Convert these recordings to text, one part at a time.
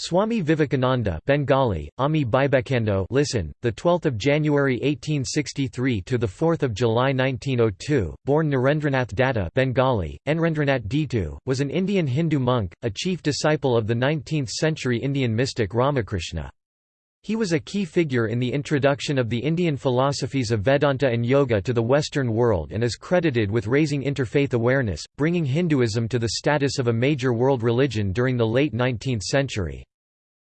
Swami Vivekananda Bengali, Ami Bibekando listen, the 12th of January 1863 to the 4th of July 1902, born Narendranath Datta Bengali, Enrendranath Ditu, was an Indian Hindu monk, a chief disciple of the 19th-century Indian mystic Ramakrishna. He was a key figure in the introduction of the Indian philosophies of Vedanta and Yoga to the Western world and is credited with raising interfaith awareness, bringing Hinduism to the status of a major world religion during the late 19th century.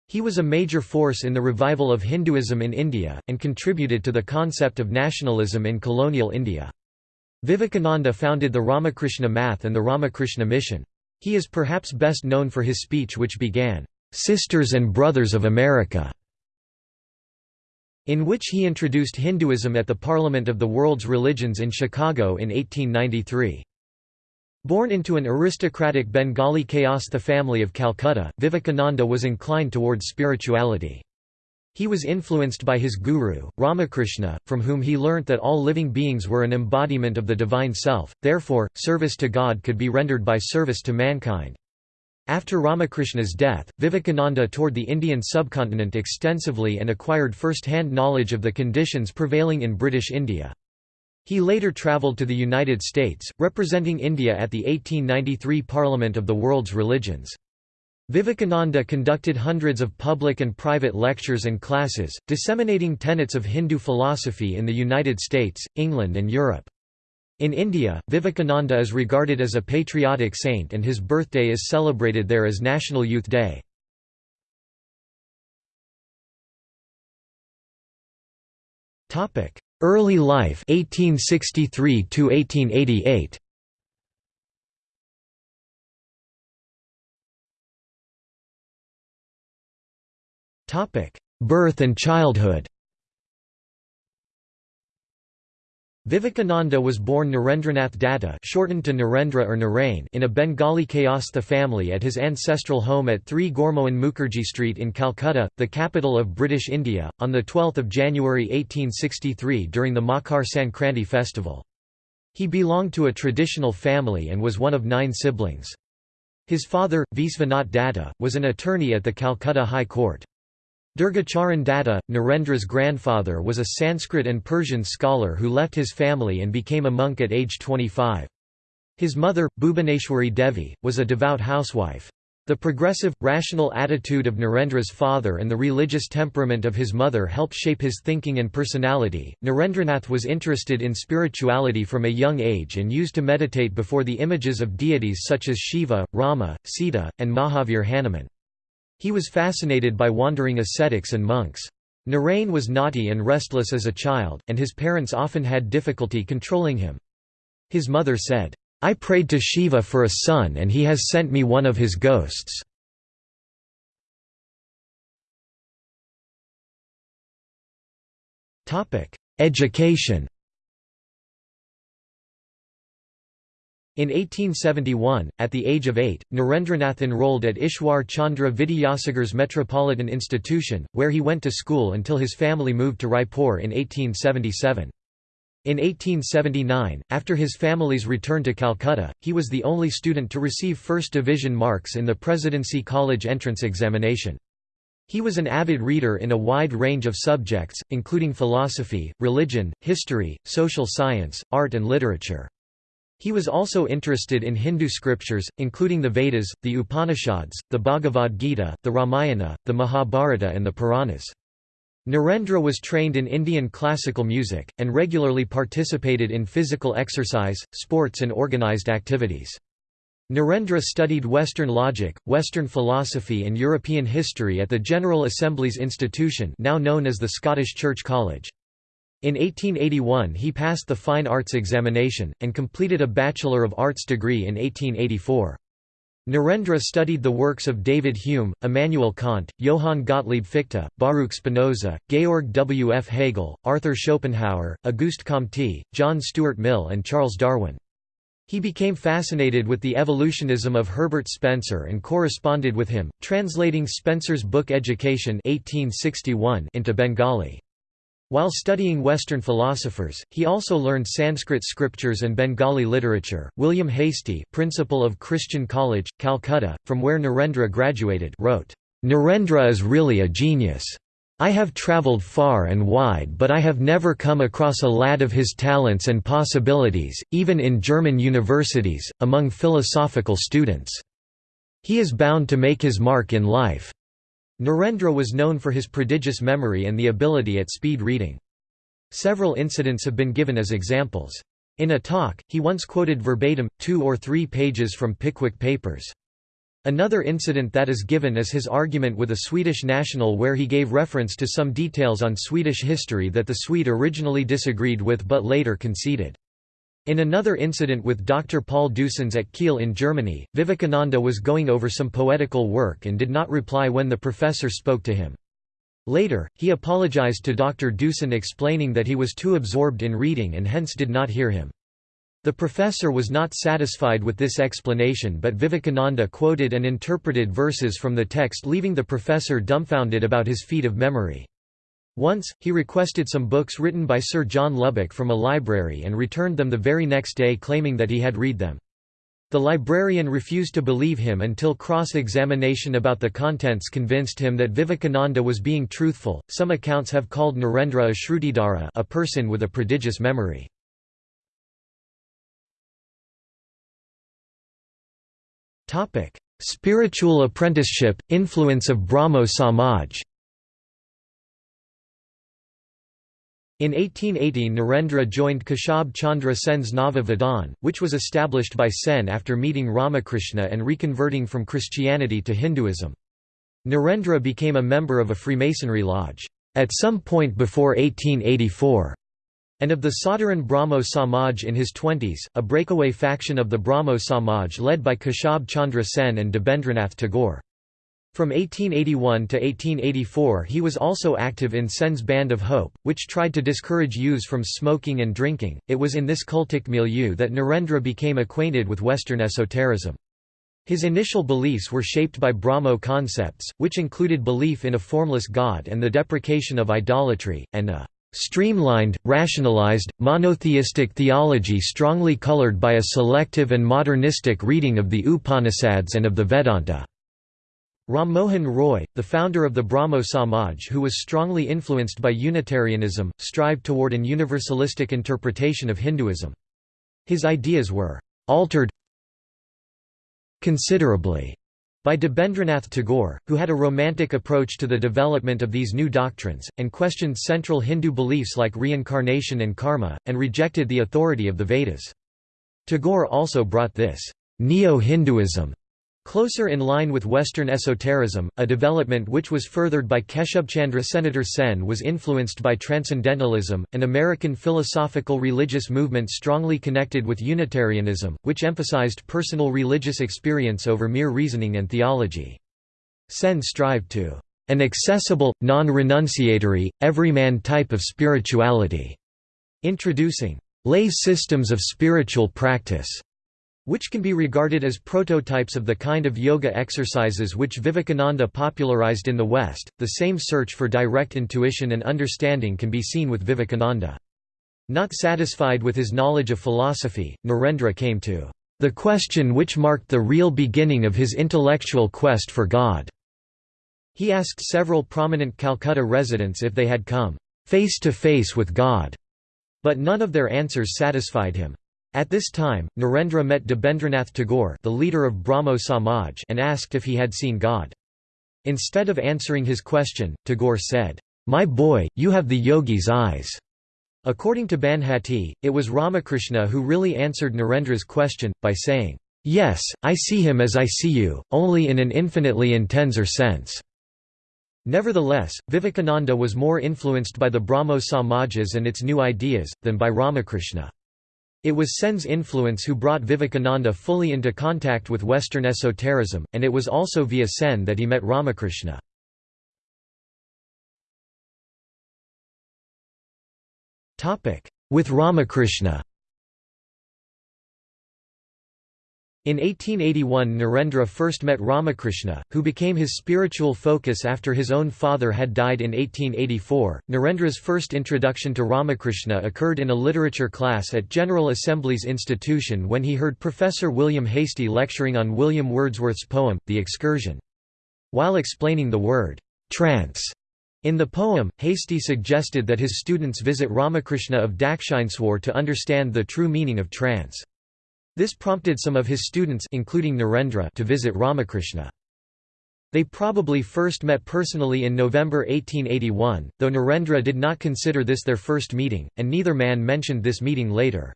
He was a major force in the revival of Hinduism in India, and contributed to the concept of nationalism in colonial India. Vivekananda founded the Ramakrishna Math and the Ramakrishna Mission. He is perhaps best known for his speech which began, "'Sisters and Brothers of America' in which he introduced Hinduism at the Parliament of the World's Religions in Chicago in 1893. Born into an aristocratic Bengali Kayastha family of Calcutta, Vivekananda was inclined towards spirituality. He was influenced by his guru, Ramakrishna, from whom he learnt that all living beings were an embodiment of the divine self, therefore, service to God could be rendered by service to mankind. After Ramakrishna's death, Vivekananda toured the Indian subcontinent extensively and acquired first-hand knowledge of the conditions prevailing in British India. He later travelled to the United States, representing India at the 1893 Parliament of the World's Religions. Vivekananda conducted hundreds of public and private lectures and classes, disseminating tenets of Hindu philosophy in the United States, England and Europe. In India, Vivekananda is regarded as a patriotic saint and his birthday is celebrated there as National Youth Day. Early life 1863 to 1888 Topic Birth and childhood Vivekananda was born Narendranath Datta shortened to Narendra or Narain in a Bengali Kayastha family at his ancestral home at 3 Gourmohan Mukherjee Street in Calcutta, the capital of British India, on 12 January 1863 during the Makar Sankranti festival. He belonged to a traditional family and was one of nine siblings. His father, Visvanath Datta, was an attorney at the Calcutta High Court. Durgacharan Datta, Narendra's grandfather was a Sanskrit and Persian scholar who left his family and became a monk at age 25. His mother, Bhubaneshwari Devi, was a devout housewife. The progressive, rational attitude of Narendra's father and the religious temperament of his mother helped shape his thinking and personality. Narendranath was interested in spirituality from a young age and used to meditate before the images of deities such as Shiva, Rama, Sita, and Mahavir Hanuman. He was fascinated by wandering ascetics and monks. Narain was naughty and restless as a child, and his parents often had difficulty controlling him. His mother said, I prayed to Shiva for a son and he has sent me one of his ghosts. Education In 1871, at the age of eight, Narendranath enrolled at Ishwar Chandra Vidyasagar's Metropolitan Institution, where he went to school until his family moved to Raipur in 1877. In 1879, after his family's return to Calcutta, he was the only student to receive first division marks in the Presidency College entrance examination. He was an avid reader in a wide range of subjects, including philosophy, religion, history, social science, art and literature. He was also interested in Hindu scriptures, including the Vedas, the Upanishads, the Bhagavad Gita, the Ramayana, the Mahabharata and the Puranas. Narendra was trained in Indian classical music, and regularly participated in physical exercise, sports and organized activities. Narendra studied Western logic, Western philosophy and European history at the General Assembly's Institution now known as the Scottish Church College. In 1881 he passed the Fine Arts examination, and completed a Bachelor of Arts degree in 1884. Narendra studied the works of David Hume, Immanuel Kant, Johann Gottlieb Fichte, Baruch Spinoza, Georg W. F. Hegel, Arthur Schopenhauer, Auguste Comte, John Stuart Mill and Charles Darwin. He became fascinated with the evolutionism of Herbert Spencer and corresponded with him, translating Spencer's book Education 1861 into Bengali. While studying Western philosophers, he also learned Sanskrit scriptures and Bengali literature. William Hastie, principal of Christian College, Calcutta, from where Narendra graduated, wrote, Narendra is really a genius. I have travelled far and wide but I have never come across a lad of his talents and possibilities, even in German universities, among philosophical students. He is bound to make his mark in life." Narendra was known for his prodigious memory and the ability at speed reading. Several incidents have been given as examples. In a talk, he once quoted verbatim, two or three pages from Pickwick Papers. Another incident that is given is his argument with a Swedish national where he gave reference to some details on Swedish history that the Swede originally disagreed with but later conceded. In another incident with Dr. Paul Deussen at Kiel in Germany, Vivekananda was going over some poetical work and did not reply when the professor spoke to him. Later, he apologized to Dr. Deussen explaining that he was too absorbed in reading and hence did not hear him. The professor was not satisfied with this explanation but Vivekananda quoted and interpreted verses from the text leaving the professor dumbfounded about his feat of memory. Once, he requested some books written by Sir John Lubbock from a library and returned them the very next day claiming that he had read them. The librarian refused to believe him until cross-examination about the contents convinced him that Vivekananda was being truthful. Some accounts have called Narendra a Shrutidhara, a person with a prodigious memory. Topic: Spiritual apprenticeship, influence of Brahmo Samaj In 1880 Narendra joined Keshab Chandra Sen's Nava Vidhan, which was established by Sen after meeting Ramakrishna and reconverting from Christianity to Hinduism. Narendra became a member of a Freemasonry lodge, at some point before 1884 and of the Sadharan Brahmo Samaj in his twenties, a breakaway faction of the Brahmo Samaj led by Keshab Chandra Sen and Debendranath Tagore. From 1881 to 1884 he was also active in Sen's Band of Hope, which tried to discourage youths from smoking and drinking. It was in this cultic milieu that Narendra became acquainted with Western esotericism. His initial beliefs were shaped by Brahmo concepts, which included belief in a formless God and the deprecation of idolatry, and a Streamlined, rationalized, monotheistic theology strongly colored by a selective and modernistic reading of the Upanishads and of the Vedanta. Ram Mohan Roy, the founder of the Brahmo Samaj who was strongly influenced by Unitarianism, strived toward an universalistic interpretation of Hinduism. His ideas were «altered considerably» by Debendranath Tagore, who had a romantic approach to the development of these new doctrines, and questioned central Hindu beliefs like reincarnation and karma, and rejected the authority of the Vedas. Tagore also brought this neo-Hinduism Closer in line with Western esotericism, a development which was furthered by Keshubchandra Senator Sen was influenced by Transcendentalism, an American philosophical religious movement strongly connected with Unitarianism, which emphasized personal religious experience over mere reasoning and theology. Sen strived to an accessible, non-renunciatory, everyman type of spirituality, introducing lay systems of spiritual practice which can be regarded as prototypes of the kind of yoga exercises which Vivekananda popularized in the West. The same search for direct intuition and understanding can be seen with Vivekananda. Not satisfied with his knowledge of philosophy, Narendra came to the question which marked the real beginning of his intellectual quest for God. He asked several prominent Calcutta residents if they had come face to face with God, but none of their answers satisfied him. At this time, Narendra met Debendranath Tagore the leader of Brahmo Samaj and asked if he had seen God. Instead of answering his question, Tagore said, "'My boy, you have the yogi's eyes'." According to Banhatti, it was Ramakrishna who really answered Narendra's question, by saying, "'Yes, I see him as I see you, only in an infinitely intenser sense.' Nevertheless, Vivekananda was more influenced by the Brahmo Samajas and its new ideas, than by Ramakrishna. It was Sen's influence who brought Vivekananda fully into contact with Western esotericism, and it was also via Sen that he met Ramakrishna. With Ramakrishna In 1881 Narendra first met Ramakrishna, who became his spiritual focus after his own father had died in 1884. Narendra's first introduction to Ramakrishna occurred in a literature class at General Assembly's institution when he heard Professor William Hastie lecturing on William Wordsworth's poem, The Excursion. While explaining the word, trance, in the poem, Hastie suggested that his students visit Ramakrishna of Dakshineswar to understand the true meaning of trance. This prompted some of his students including Narendra to visit Ramakrishna. They probably first met personally in November 1881, though Narendra did not consider this their first meeting, and neither man mentioned this meeting later.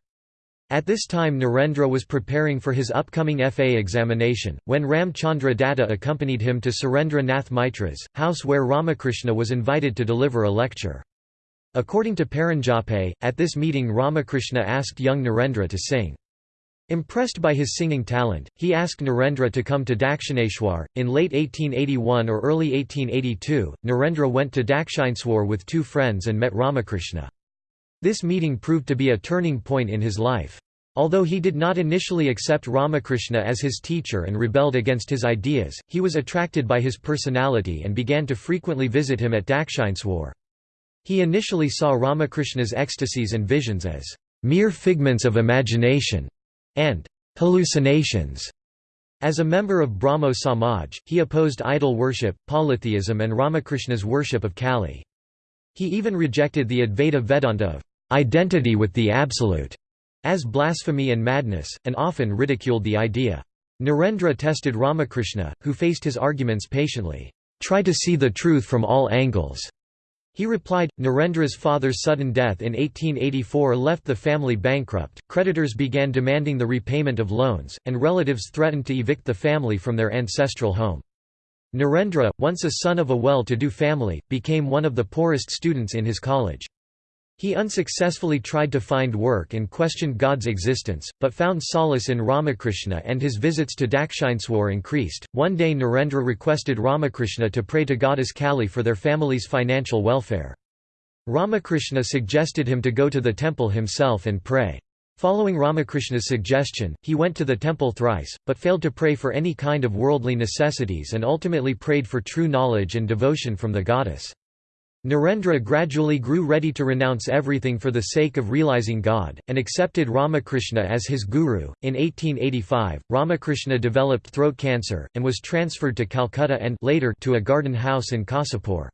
At this time Narendra was preparing for his upcoming FA examination, when Ram Chandra Datta accompanied him to Surendra Nath Mitra's, house where Ramakrishna was invited to deliver a lecture. According to Paranjape, at this meeting Ramakrishna asked young Narendra to sing. Impressed by his singing talent, he asked Narendra to come to Dakshineshwar. In late 1881 or early 1882, Narendra went to Dakshineswar with two friends and met Ramakrishna. This meeting proved to be a turning point in his life. Although he did not initially accept Ramakrishna as his teacher and rebelled against his ideas, he was attracted by his personality and began to frequently visit him at Dakshineswar. He initially saw Ramakrishna's ecstasies and visions as mere figments of imagination and hallucinations. As a member of Brahmo Samaj, he opposed idol worship, polytheism and Ramakrishna's worship of Kali. He even rejected the Advaita Vedanta of identity with the Absolute as blasphemy and madness, and often ridiculed the idea. Narendra tested Ramakrishna, who faced his arguments patiently. Try to see the truth from all angles. He replied, Narendra's father's sudden death in 1884 left the family bankrupt, creditors began demanding the repayment of loans, and relatives threatened to evict the family from their ancestral home. Narendra, once a son of a well-to-do family, became one of the poorest students in his college. He unsuccessfully tried to find work and questioned God's existence, but found solace in Ramakrishna and his visits to Dakshineswar increased. One day Narendra requested Ramakrishna to pray to goddess Kali for their family's financial welfare. Ramakrishna suggested him to go to the temple himself and pray. Following Ramakrishna's suggestion, he went to the temple thrice, but failed to pray for any kind of worldly necessities and ultimately prayed for true knowledge and devotion from the goddess. Narendra gradually grew ready to renounce everything for the sake of realizing God, and accepted Ramakrishna as his guru. In 1885, Ramakrishna developed throat cancer, and was transferred to Calcutta and later to a garden house in Kasipur.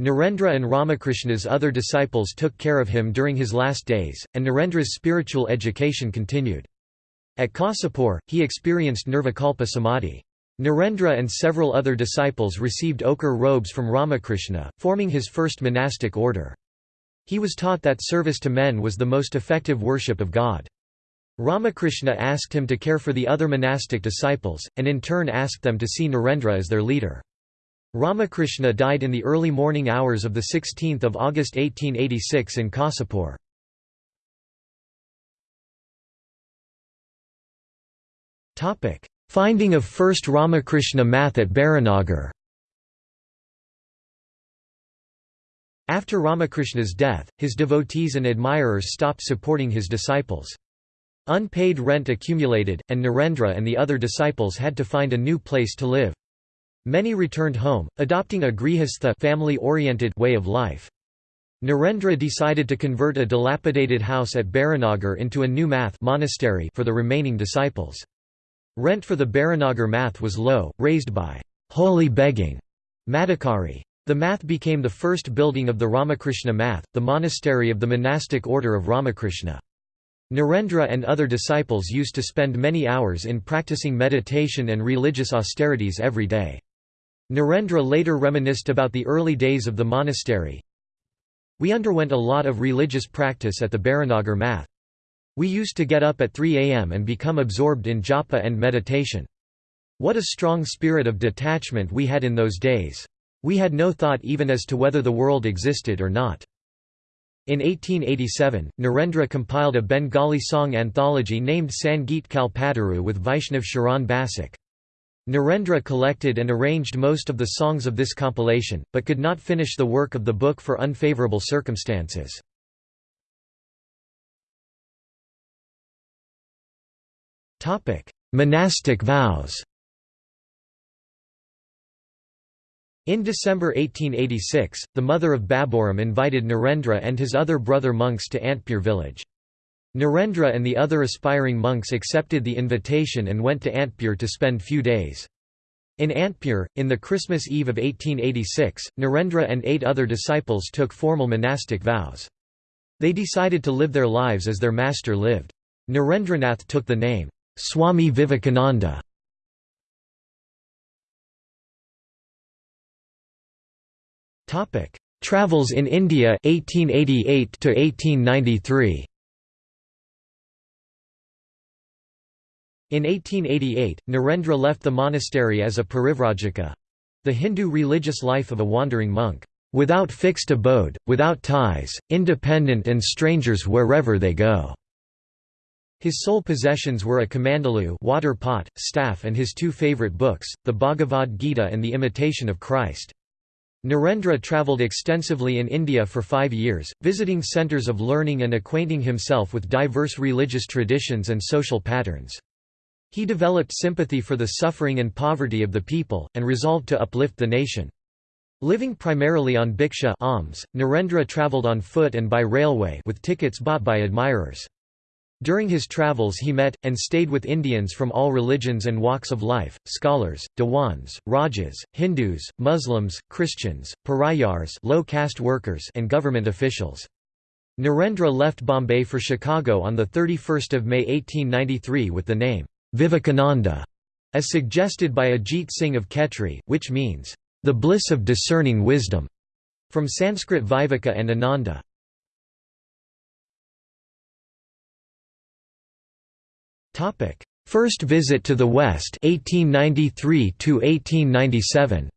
Narendra and Ramakrishna's other disciples took care of him during his last days, and Narendra's spiritual education continued. At Kasipur, he experienced Nirvikalpa Samadhi. Narendra and several other disciples received ochre robes from Ramakrishna, forming his first monastic order. He was taught that service to men was the most effective worship of God. Ramakrishna asked him to care for the other monastic disciples, and in turn asked them to see Narendra as their leader. Ramakrishna died in the early morning hours of 16 August 1886 in Kasipur. Finding of first Ramakrishna math at Baranagar After Ramakrishna's death, his devotees and admirers stopped supporting his disciples. Unpaid rent accumulated, and Narendra and the other disciples had to find a new place to live. Many returned home, adopting a grihastha family-oriented way of life. Narendra decided to convert a dilapidated house at Baranagar into a new math monastery for the remaining disciples. Rent for the Baranagar math was low, raised by holy begging Madhukari. The math became the first building of the Ramakrishna math, the monastery of the monastic order of Ramakrishna. Narendra and other disciples used to spend many hours in practicing meditation and religious austerities every day. Narendra later reminisced about the early days of the monastery. We underwent a lot of religious practice at the Baranagar math. We used to get up at 3 am and become absorbed in japa and meditation. What a strong spirit of detachment we had in those days. We had no thought even as to whether the world existed or not. In 1887, Narendra compiled a Bengali song anthology named Sangeet Kalpataru with Vaishnav Sharan Basak. Narendra collected and arranged most of the songs of this compilation, but could not finish the work of the book for unfavourable circumstances. Monastic vows In December 1886, the mother of Baburam invited Narendra and his other brother monks to Antpur village. Narendra and the other aspiring monks accepted the invitation and went to Antpur to spend few days. In Antpur, in the Christmas Eve of 1886, Narendra and eight other disciples took formal monastic vows. They decided to live their lives as their master lived. Narendranath took the name, Swami Vivekananda. Travels in India 1888 to 1893. In 1888, Narendra left the monastery as a parivrajaka—the Hindu religious life of a wandering monk, "...without fixed abode, without ties, independent and strangers wherever they go." His sole possessions were a kamandalu water pot, staff and his two favorite books, the Bhagavad Gita and the Imitation of Christ. Narendra travelled extensively in India for five years, visiting centres of learning and acquainting himself with diverse religious traditions and social patterns. He developed sympathy for the suffering and poverty of the people, and resolved to uplift the nation. Living primarily on bhiksha alms, Narendra travelled on foot and by railway with tickets bought by admirers. During his travels he met, and stayed with Indians from all religions and walks of life, scholars, Diwans, Rajas, Hindus, Muslims, Christians, Parayars low caste workers and government officials. Narendra left Bombay for Chicago on 31 May 1893 with the name, Vivekananda, as suggested by Ajit Singh of Khetri, which means, the bliss of discerning wisdom, from Sanskrit Viveka and Ananda. First visit to the West 1893 to 1897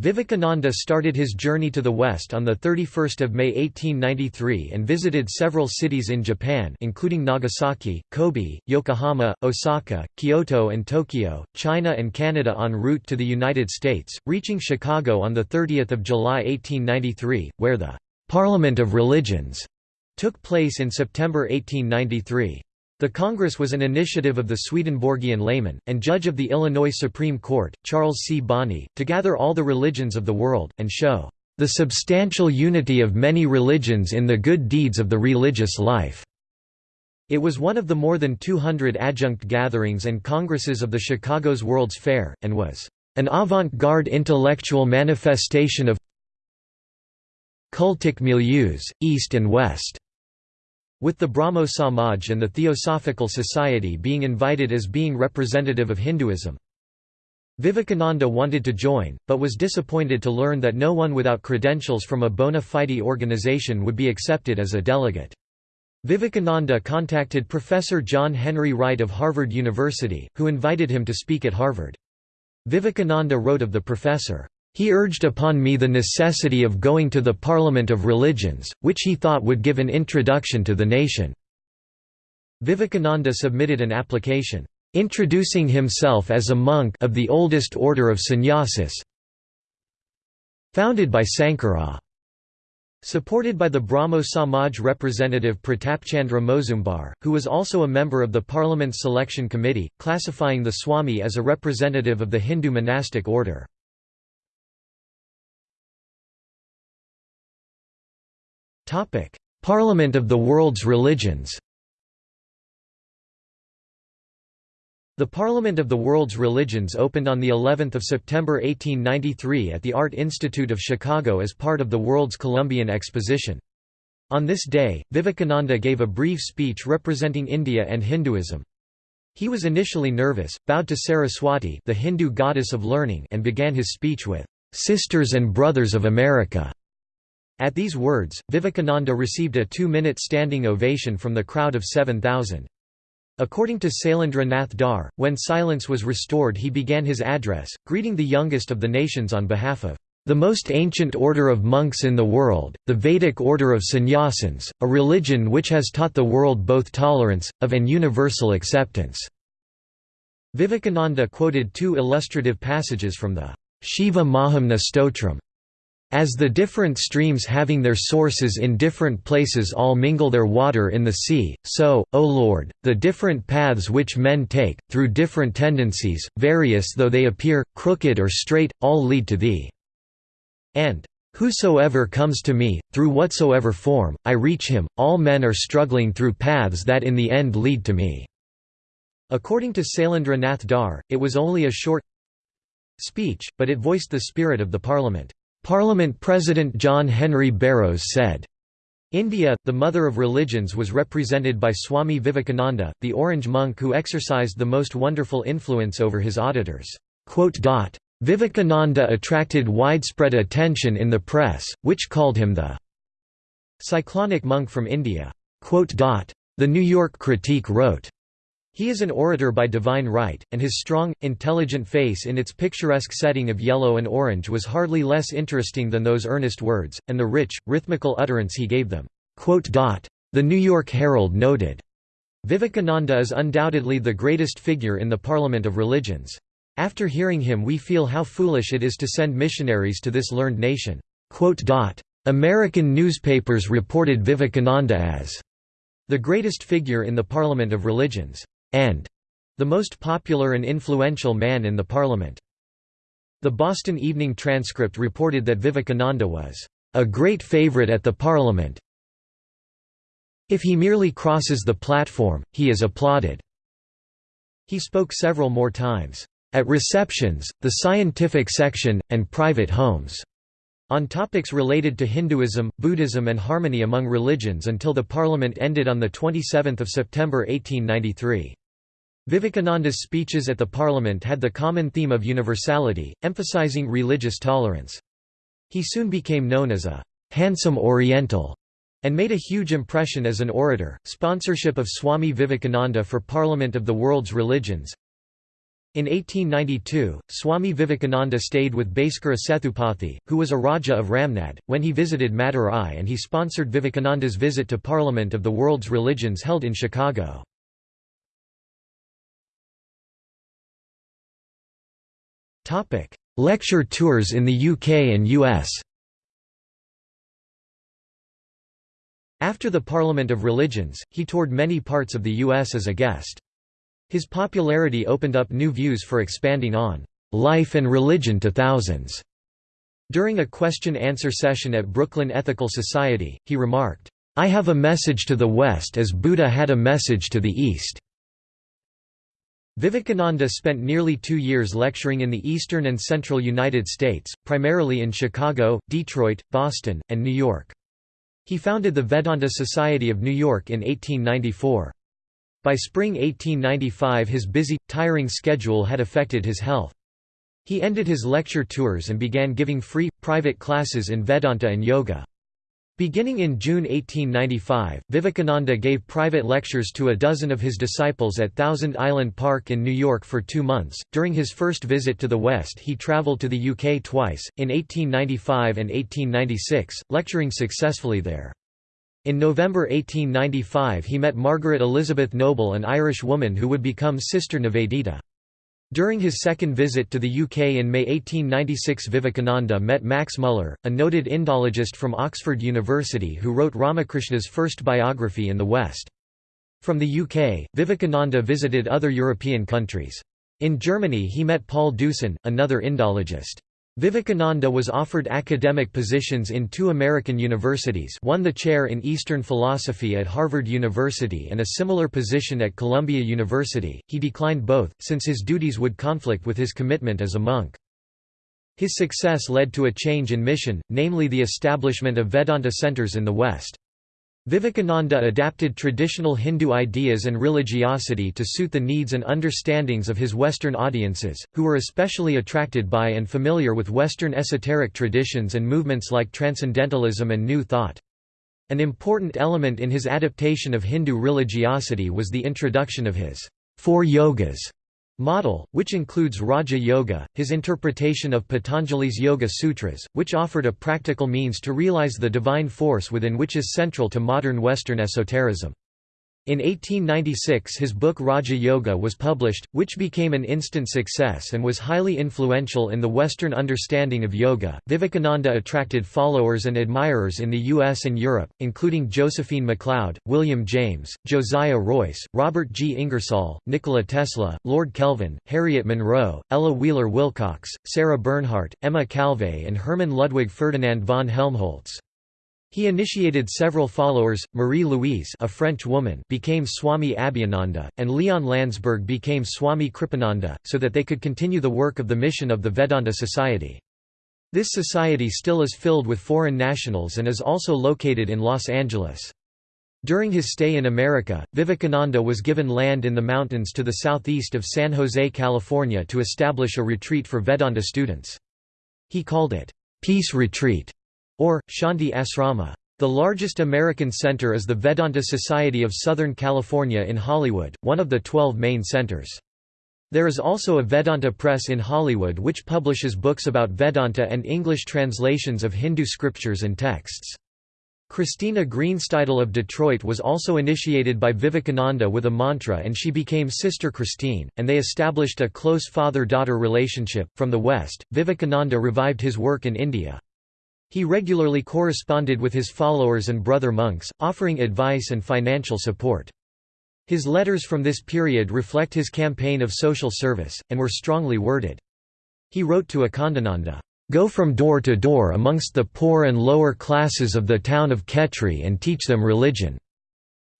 Vivekananda started his journey to the west on 31 May 1893 and visited several cities in Japan including Nagasaki, Kobe, Yokohama, Osaka, Kyoto and Tokyo, China and Canada en route to the United States, reaching Chicago on 30 July 1893, where the «Parliament of Religions» took place in September 1893. The Congress was an initiative of the Swedenborgian layman, and judge of the Illinois Supreme Court, Charles C. Bonney, to gather all the religions of the world, and show the substantial unity of many religions in the good deeds of the religious life. It was one of the more than 200 adjunct gatherings and congresses of the Chicago's World's Fair, and was an avant-garde intellectual manifestation of cultic milieus, East and West with the Brahmo Samaj and the Theosophical Society being invited as being representative of Hinduism. Vivekananda wanted to join, but was disappointed to learn that no one without credentials from a bona fide organization would be accepted as a delegate. Vivekananda contacted Professor John Henry Wright of Harvard University, who invited him to speak at Harvard. Vivekananda wrote of the professor, he urged upon me the necessity of going to the Parliament of Religions, which he thought would give an introduction to the nation. Vivekananda submitted an application, introducing himself as a monk of the oldest order of sannyasis founded by Sankara. Supported by the Brahmo Samaj representative Pratapchandra Mozumdar, who was also a member of the Parliament's selection committee, classifying the Swami as a representative of the Hindu monastic order. Topic: Parliament of the World's Religions. The Parliament of the World's Religions opened on the 11th of September 1893 at the Art Institute of Chicago as part of the World's Columbian Exposition. On this day, Vivekananda gave a brief speech representing India and Hinduism. He was initially nervous, bowed to Saraswati, the Hindu goddess of learning, and began his speech with "Sisters and Brothers of America." At these words, Vivekananda received a two-minute standing ovation from the crowd of 7,000. According to Sailendra Nath Dhar, when silence was restored he began his address, greeting the youngest of the nations on behalf of the most ancient order of monks in the world, the Vedic order of sannyasins, a religion which has taught the world both tolerance, of and universal acceptance." Vivekananda quoted two illustrative passages from the Shiva Mahimna Stotram, as the different streams having their sources in different places all mingle their water in the sea, so, O Lord, the different paths which men take, through different tendencies, various though they appear, crooked or straight, all lead to Thee. And, Whosoever comes to me, through whatsoever form, I reach him, all men are struggling through paths that in the end lead to me. According to Sailendra Nath Dhar, it was only a short speech, but it voiced the spirit of the parliament. Parliament President John Henry Barrows said, India, the mother of religions was represented by Swami Vivekananda, the orange monk who exercised the most wonderful influence over his auditors. Vivekananda attracted widespread attention in the press, which called him the cyclonic monk from India. The New York Critique wrote, he is an orator by divine right, and his strong, intelligent face in its picturesque setting of yellow and orange was hardly less interesting than those earnest words, and the rich, rhythmical utterance he gave them. The New York Herald noted, Vivekananda is undoubtedly the greatest figure in the Parliament of Religions. After hearing him we feel how foolish it is to send missionaries to this learned nation." American newspapers reported Vivekananda as the greatest figure in the Parliament of Religions and the most popular and influential man in the parliament. The Boston Evening Transcript reported that Vivekananda was a great favorite at the parliament. If he merely crosses the platform, he is applauded. He spoke several more times, at receptions, the scientific section, and private homes, on topics related to Hinduism, Buddhism and harmony among religions until the parliament ended on 27 September 1893. Vivekananda's speeches at the parliament had the common theme of universality, emphasizing religious tolerance. He soon became known as a handsome Oriental and made a huge impression as an orator. Sponsorship of Swami Vivekananda for Parliament of the World's Religions. In 1892, Swami Vivekananda stayed with Bhaskara Sethupathi, who was a Raja of Ramnad, when he visited Madurai and he sponsored Vivekananda's visit to Parliament of the World's Religions held in Chicago. Lecture tours in the UK and US After the Parliament of Religions, he toured many parts of the US as a guest. His popularity opened up new views for expanding on life and religion to thousands. During a question-answer session at Brooklyn Ethical Society, he remarked, I have a message to the West as Buddha had a message to the East. Vivekananda spent nearly two years lecturing in the eastern and central United States, primarily in Chicago, Detroit, Boston, and New York. He founded the Vedanta Society of New York in 1894. By spring 1895 his busy, tiring schedule had affected his health. He ended his lecture tours and began giving free, private classes in Vedanta and Yoga. Beginning in June 1895, Vivekananda gave private lectures to a dozen of his disciples at Thousand Island Park in New York for two months. During his first visit to the West, he traveled to the UK twice, in 1895 and 1896, lecturing successfully there. In November 1895, he met Margaret Elizabeth Noble, an Irish woman who would become Sister Nivedita. During his second visit to the UK in May 1896 Vivekananda met Max Muller, a noted Indologist from Oxford University who wrote Ramakrishna's first biography in the West. From the UK, Vivekananda visited other European countries. In Germany he met Paul Deussen, another Indologist. Vivekananda was offered academic positions in two American universities one the chair in Eastern philosophy at Harvard University and a similar position at Columbia University, he declined both, since his duties would conflict with his commitment as a monk. His success led to a change in mission, namely the establishment of Vedanta centers in the West. Vivekananda adapted traditional Hindu ideas and religiosity to suit the needs and understandings of his Western audiences, who were especially attracted by and familiar with Western esoteric traditions and movements like Transcendentalism and New Thought. An important element in his adaptation of Hindu religiosity was the introduction of his four yogas model, which includes Raja Yoga, his interpretation of Patanjali's Yoga Sutras, which offered a practical means to realize the divine force within which is central to modern Western esotericism. In 1896 his book Raja Yoga was published, which became an instant success and was highly influential in the Western understanding of yoga. Vivekananda attracted followers and admirers in the US and Europe, including Josephine MacLeod, William James, Josiah Royce, Robert G. Ingersoll, Nikola Tesla, Lord Kelvin, Harriet Monroe, Ella Wheeler Wilcox, Sarah Bernhardt, Emma Calvé and Hermann Ludwig Ferdinand von Helmholtz. He initiated several followers, Marie-Louise a French woman became Swami Abhayananda, and Leon Landsberg became Swami Kripananda, so that they could continue the work of the mission of the Vedanta Society. This society still is filled with foreign nationals and is also located in Los Angeles. During his stay in America, Vivekananda was given land in the mountains to the southeast of San Jose, California to establish a retreat for Vedanta students. He called it, "'Peace Retreat' or Shanti Asrama. The largest American center is the Vedanta Society of Southern California in Hollywood, one of the 12 main centers. There is also a Vedanta Press in Hollywood which publishes books about Vedanta and English translations of Hindu scriptures and texts. Christina Greenstidel of Detroit was also initiated by Vivekananda with a mantra and she became Sister Christine, and they established a close father-daughter relationship. From the West, Vivekananda revived his work in India. He regularly corresponded with his followers and brother monks, offering advice and financial support. His letters from this period reflect his campaign of social service, and were strongly worded. He wrote to Akhandananda, "'Go from door to door amongst the poor and lower classes of the town of Khetri and teach them religion.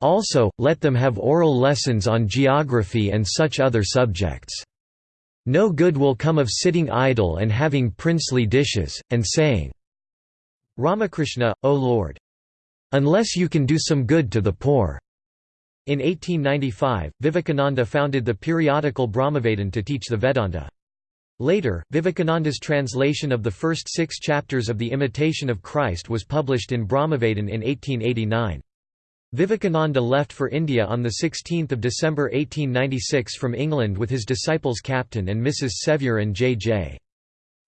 Also, let them have oral lessons on geography and such other subjects. No good will come of sitting idle and having princely dishes, and saying, Ramakrishna, O Lord! Unless you can do some good to the poor. In 1895, Vivekananda founded the periodical Brahmavadin to teach the Vedanta. Later, Vivekananda's translation of the first six chapters of The Imitation of Christ was published in Brahmavadin in 1889. Vivekananda left for India on 16 December 1896 from England with his disciples Captain and Mrs. Sevier and J. J.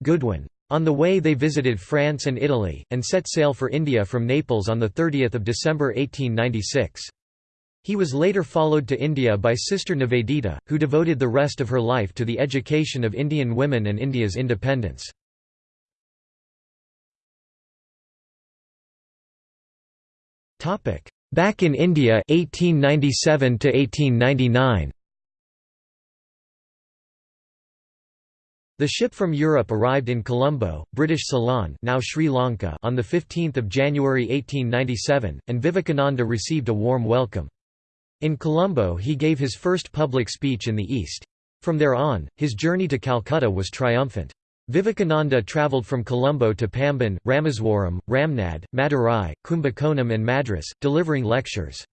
Goodwin. On the way they visited France and Italy, and set sail for India from Naples on 30 December 1896. He was later followed to India by Sister Nivedita, who devoted the rest of her life to the education of Indian women and India's independence. Back in India 1897 to 1899 The ship from Europe arrived in Colombo, British Ceylon now Sri Lanka on 15 January 1897, and Vivekananda received a warm welcome. In Colombo he gave his first public speech in the East. From there on, his journey to Calcutta was triumphant. Vivekananda travelled from Colombo to Pamban, Rameswaram, Ramnad, Madurai, Kumbakonam and Madras, delivering lectures.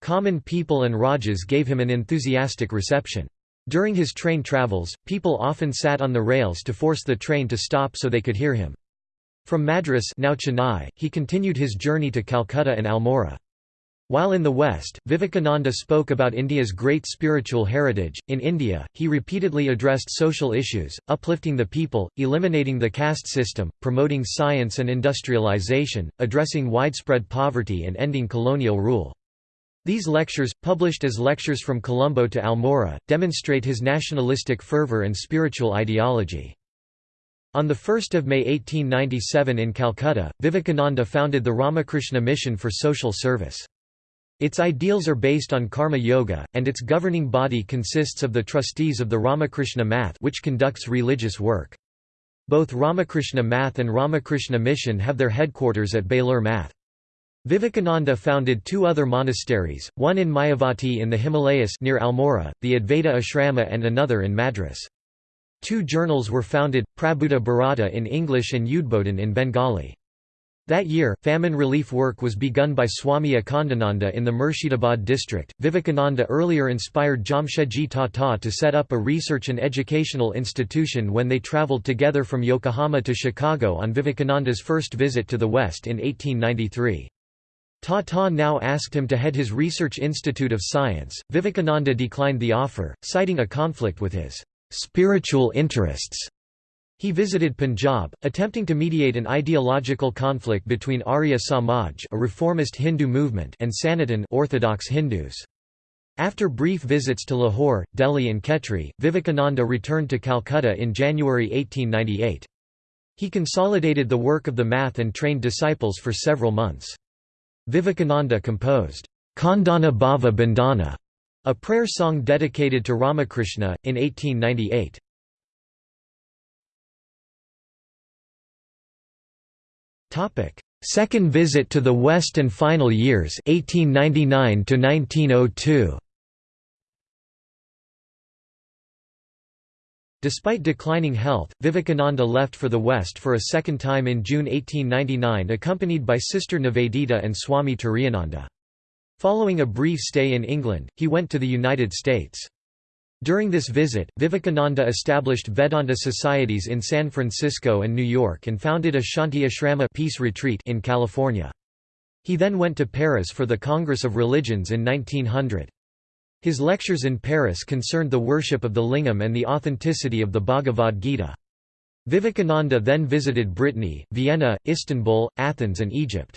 Common people and Rajas gave him an enthusiastic reception. During his train travels, people often sat on the rails to force the train to stop so they could hear him. From Madras now Chennai, he continued his journey to Calcutta and Almora. While in the West, Vivekananda spoke about India's great spiritual heritage. In India, he repeatedly addressed social issues, uplifting the people, eliminating the caste system, promoting science and industrialization, addressing widespread poverty, and ending colonial rule. These lectures, published as Lectures from Colombo to Almora, demonstrate his nationalistic fervor and spiritual ideology. On 1 May 1897 in Calcutta, Vivekananda founded the Ramakrishna Mission for Social Service. Its ideals are based on karma yoga, and its governing body consists of the trustees of the Ramakrishna Math which conducts religious work. Both Ramakrishna Math and Ramakrishna Mission have their headquarters at Belur Math. Vivekananda founded two other monasteries, one in Mayavati in the Himalayas near Almora, the Advaita Ashrama and another in Madras. Two journals were founded, Prabuddha Bharata in English and Udbodhan in Bengali. That year, famine relief work was begun by Swami Akhandananda in the Murshidabad district. Vivekananda earlier inspired Jamshedji Tata to set up a research and educational institution when they travelled together from Yokohama to Chicago on Vivekananda's first visit to the West in 1893. Tata now asked him to head his Research Institute of Science. Vivekananda declined the offer, citing a conflict with his spiritual interests. He visited Punjab, attempting to mediate an ideological conflict between Arya Samaj, a reformist Hindu movement, and Sanatan Orthodox Hindus. After brief visits to Lahore, Delhi and Khetri, Vivekananda returned to Calcutta in January 1898. He consolidated the work of the math and trained disciples for several months. Vivekananda composed, Khandana Bhava Bandhana, a prayer song dedicated to Ramakrishna, in 1898. Second visit to the West and final years 1899 to 1902. Despite declining health, Vivekananda left for the West for a second time in June 1899 accompanied by Sister Nivedita and Swami Turiyananda. Following a brief stay in England, he went to the United States. During this visit, Vivekananda established Vedanta societies in San Francisco and New York and founded a Shanti Ashrama peace retreat in California. He then went to Paris for the Congress of Religions in 1900. His lectures in Paris concerned the worship of the lingam and the authenticity of the Bhagavad Gita. Vivekananda then visited Brittany, Vienna, Istanbul, Athens and Egypt.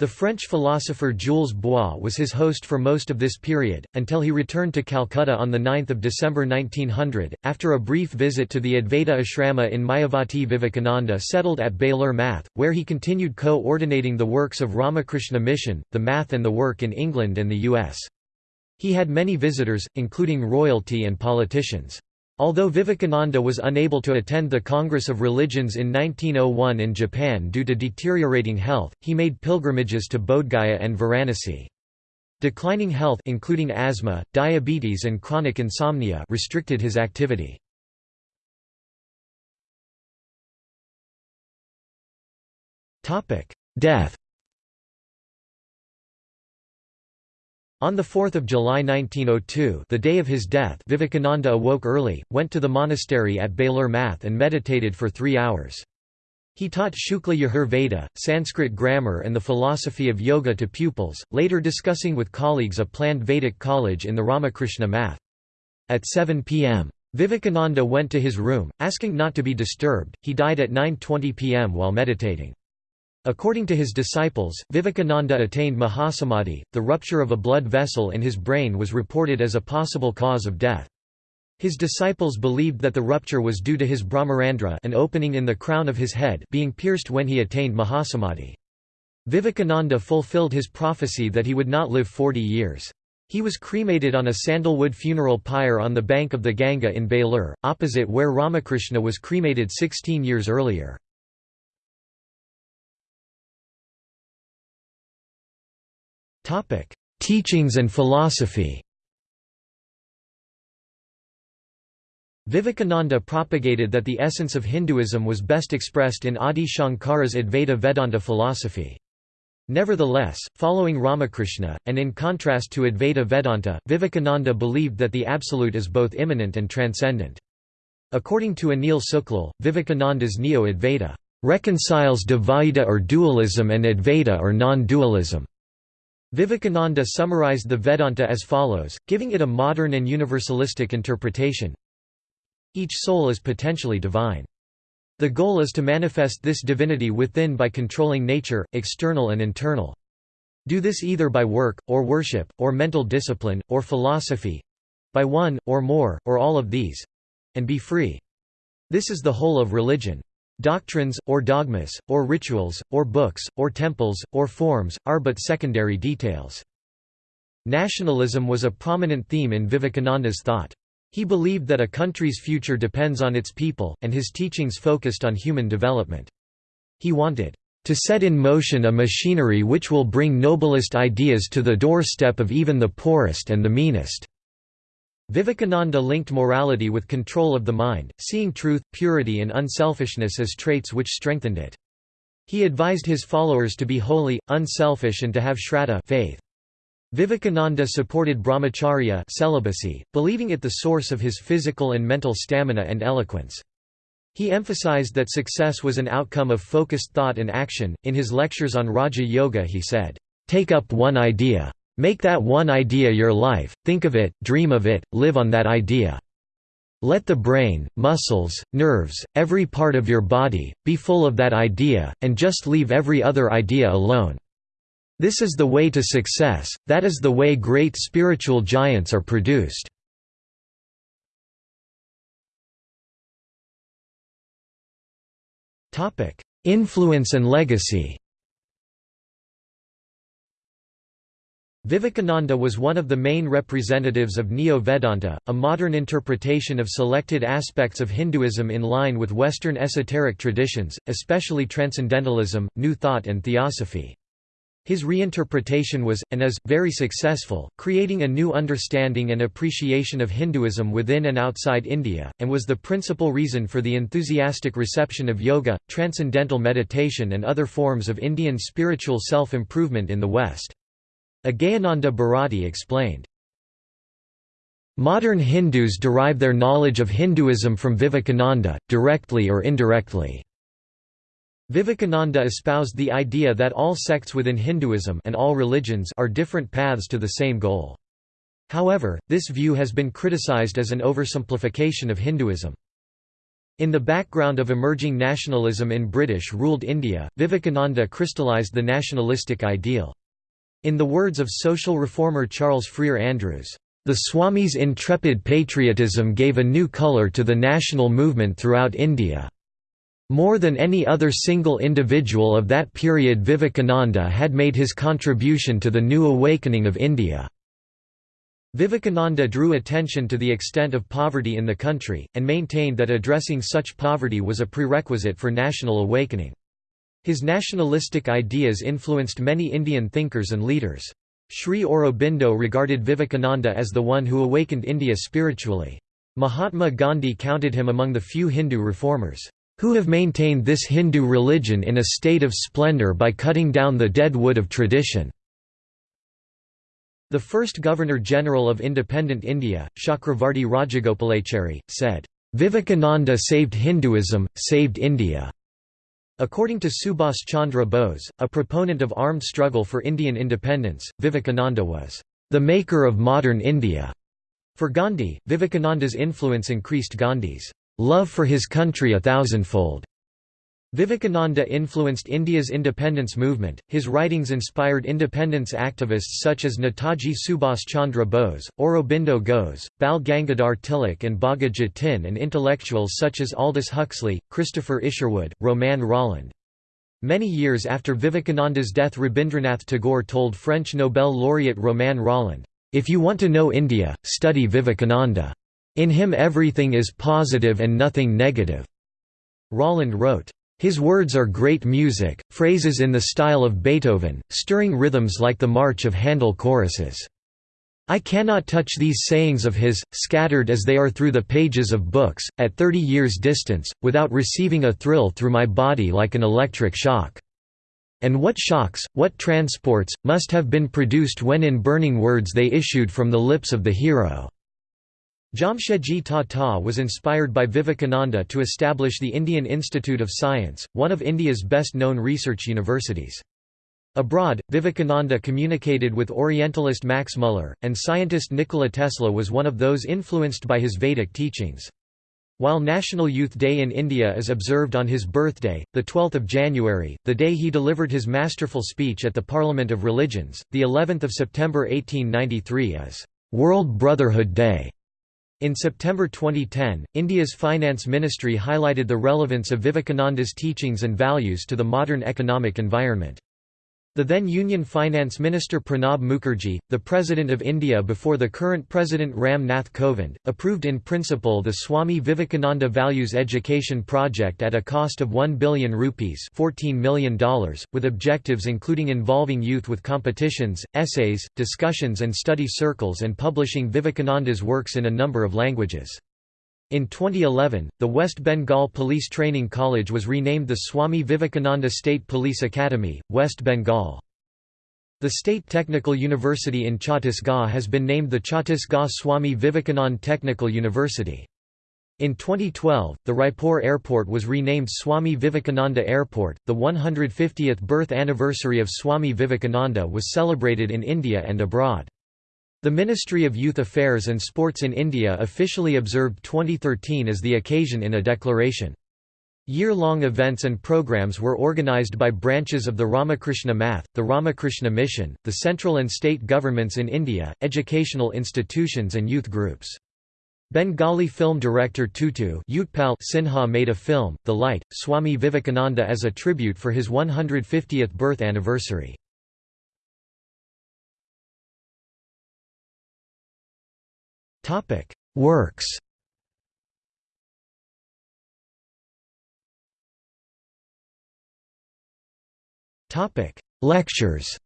The French philosopher Jules Bois was his host for most of this period, until he returned to Calcutta on 9 December 1900. After a brief visit to the Advaita Ashrama in Mayavati Vivekananda settled at Belur Math, where he continued co-ordinating the works of Ramakrishna Mission, the Math and the work in England and the U.S. He had many visitors, including royalty and politicians. Although Vivekananda was unable to attend the Congress of Religions in 1901 in Japan due to deteriorating health, he made pilgrimages to Bodhgaya and Varanasi. Declining health including asthma, diabetes and chronic insomnia restricted his activity. Death On 4 July 1902 the day of his death Vivekananda awoke early, went to the monastery at Belur Math and meditated for three hours. He taught Shukla Yajur Veda, Sanskrit grammar and the philosophy of yoga to pupils, later discussing with colleagues a planned Vedic college in the Ramakrishna Math. At 7 p.m. Vivekananda went to his room, asking not to be disturbed, he died at 9.20 p.m. while meditating. According to his disciples, Vivekananda attained Mahasamadhi. The rupture of a blood vessel in his brain was reported as a possible cause of death. His disciples believed that the rupture was due to his Brahmarandhra an opening in the crown of his head being pierced when he attained Mahasamadhi. Vivekananda fulfilled his prophecy that he would not live 40 years. He was cremated on a sandalwood funeral pyre on the bank of the Ganga in Belur, opposite where Ramakrishna was cremated 16 years earlier. Teachings and philosophy Vivekananda propagated that the essence of Hinduism was best expressed in Adi Shankara's Advaita Vedanta philosophy. Nevertheless, following Ramakrishna, and in contrast to Advaita Vedanta, Vivekananda believed that the Absolute is both immanent and transcendent. According to Anil Sooklal, Vivekananda's Neo-Advaita reconciles Dvaita or dualism and Advaita or non-dualism. Vivekananda summarized the Vedanta as follows, giving it a modern and universalistic interpretation. Each soul is potentially divine. The goal is to manifest this divinity within by controlling nature, external and internal. Do this either by work, or worship, or mental discipline, or philosophy—by one, or more, or all of these—and be free. This is the whole of religion. Doctrines, or dogmas, or rituals, or books, or temples, or forms, are but secondary details. Nationalism was a prominent theme in Vivekananda's thought. He believed that a country's future depends on its people, and his teachings focused on human development. He wanted to set in motion a machinery which will bring noblest ideas to the doorstep of even the poorest and the meanest. Vivekananda linked morality with control of the mind, seeing truth, purity and unselfishness as traits which strengthened it. He advised his followers to be holy, unselfish and to have shraddha faith. Vivekananda supported brahmacharya celibacy, believing it the source of his physical and mental stamina and eloquence. He emphasized that success was an outcome of focused thought and action. In his lectures on Raja Yoga, he said, Take up one idea. Make that one idea your life, think of it, dream of it, live on that idea. Let the brain, muscles, nerves, every part of your body, be full of that idea, and just leave every other idea alone. This is the way to success, that is the way great spiritual giants are produced. Influence and legacy Vivekananda was one of the main representatives of Neo-Vedanta, a modern interpretation of selected aspects of Hinduism in line with Western esoteric traditions, especially Transcendentalism, New Thought and Theosophy. His reinterpretation was, and is, very successful, creating a new understanding and appreciation of Hinduism within and outside India, and was the principal reason for the enthusiastic reception of yoga, transcendental meditation and other forms of Indian spiritual self-improvement in the West. Agehananda Bharati explained, Modern Hindus derive their knowledge of Hinduism from Vivekananda, directly or indirectly. Vivekananda espoused the idea that all sects within Hinduism and all religions are different paths to the same goal. However, this view has been criticized as an oversimplification of Hinduism. In the background of emerging nationalism in British-ruled India, Vivekananda crystallized the nationalistic ideal. In the words of social reformer Charles Freer Andrews, "...the Swami's intrepid patriotism gave a new colour to the national movement throughout India." More than any other single individual of that period Vivekananda had made his contribution to the new awakening of India. Vivekananda drew attention to the extent of poverty in the country, and maintained that addressing such poverty was a prerequisite for national awakening. His nationalistic ideas influenced many Indian thinkers and leaders. Sri Aurobindo regarded Vivekananda as the one who awakened India spiritually. Mahatma Gandhi counted him among the few Hindu reformers, "...who have maintained this Hindu religion in a state of splendour by cutting down the dead wood of tradition." The first Governor-General of independent India, Chakravarti Rajagopalachari, said, "...Vivekananda saved Hinduism, saved India." According to Subhas Chandra Bose, a proponent of armed struggle for Indian independence, Vivekananda was the maker of modern India. For Gandhi, Vivekananda's influence increased Gandhi's love for his country a thousandfold. Vivekananda influenced India's independence movement, his writings inspired independence activists such as Netaji Subhas Chandra Bose, Aurobindo Ghosh, Bal Gangadhar Tilak and Bagha Jatin and intellectuals such as Aldous Huxley, Christopher Isherwood, Romain Rolland. Many years after Vivekananda's death Rabindranath Tagore told French Nobel laureate Romain Rolland, "'If you want to know India, study Vivekananda. In him everything is positive and nothing negative." Rolland wrote, his words are great music, phrases in the style of Beethoven, stirring rhythms like the march of Handel choruses. I cannot touch these sayings of his, scattered as they are through the pages of books, at thirty years' distance, without receiving a thrill through my body like an electric shock. And what shocks, what transports, must have been produced when in burning words they issued from the lips of the hero. Jamshedji Tata was inspired by Vivekananda to establish the Indian Institute of Science, one of India's best-known research universities. Abroad, Vivekananda communicated with Orientalist Max Muller, and scientist Nikola Tesla was one of those influenced by his Vedic teachings. While National Youth Day in India is observed on his birthday, 12 January, the day he delivered his masterful speech at the Parliament of Religions, of September 1893 is World Brotherhood Day. In September 2010, India's Finance Ministry highlighted the relevance of Vivekananda's teachings and values to the modern economic environment. The then Union Finance Minister Pranab Mukherjee, the President of India before the current President Ram Nath Kovind, approved in principle the Swami Vivekananda Values Education Project at a cost of 1 billion rupees $14 million, with objectives including involving youth with competitions, essays, discussions and study circles and publishing Vivekananda's works in a number of languages. In 2011, the West Bengal Police Training College was renamed the Swami Vivekananda State Police Academy, West Bengal. The State Technical University in Chhattisgarh has been named the Chhattisgarh Swami Vivekanand Technical University. In 2012, the Raipur Airport was renamed Swami Vivekananda Airport. The 150th birth anniversary of Swami Vivekananda was celebrated in India and abroad. The Ministry of Youth Affairs and Sports in India officially observed 2013 as the occasion in a declaration. Year-long events and programs were organized by branches of the Ramakrishna Math, the Ramakrishna Mission, the central and state governments in India, educational institutions and youth groups. Bengali film director Tutu Utpal Sinha made a film, The Light, Swami Vivekananda as a tribute for his 150th birth anniversary. Works. Lectures.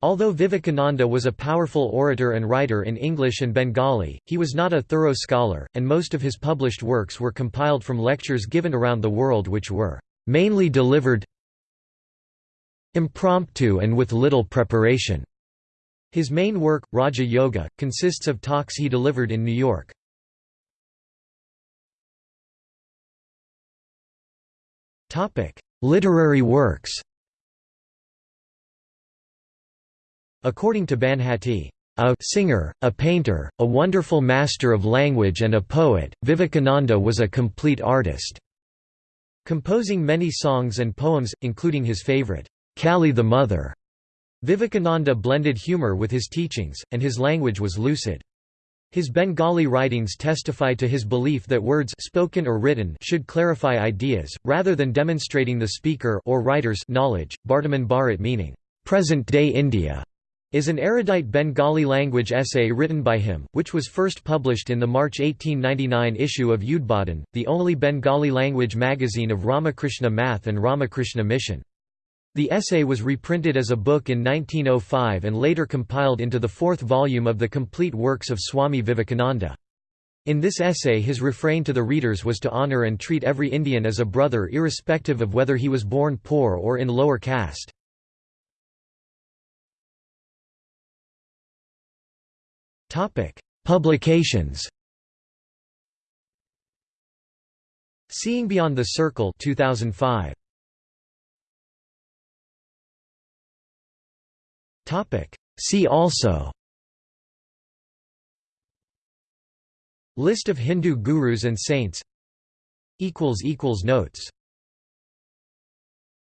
Although Vivekananda was a powerful orator and writer in English and Bengali, he was not a thorough scholar, and most of his published works were compiled from lectures given around the world which were mainly delivered impromptu and with little preparation. His main work, Raja Yoga, consists of talks he delivered in New York. Literary works According to Banhatti, a singer, a painter, a wonderful master of language and a poet, Vivekananda was a complete artist." Composing many songs and poems, including his favorite, Kali the Mother. Vivekananda blended humor with his teachings, and his language was lucid. His Bengali writings testify to his belief that words spoken or written should clarify ideas, rather than demonstrating the speaker or writer's knowledge. Bartaman Bharat meaning, present-day India, is an erudite Bengali language essay written by him, which was first published in the March 1899 issue of Udbodhan, the only Bengali language magazine of Ramakrishna Math and Ramakrishna Mission. The essay was reprinted as a book in 1905 and later compiled into the fourth volume of the complete works of Swami Vivekananda. In this essay his refrain to the readers was to honor and treat every Indian as a brother irrespective of whether he was born poor or in lower caste. Publications. Seeing Beyond the Circle 2005. Topic: See also. List of Hindu gurus and saints. Notes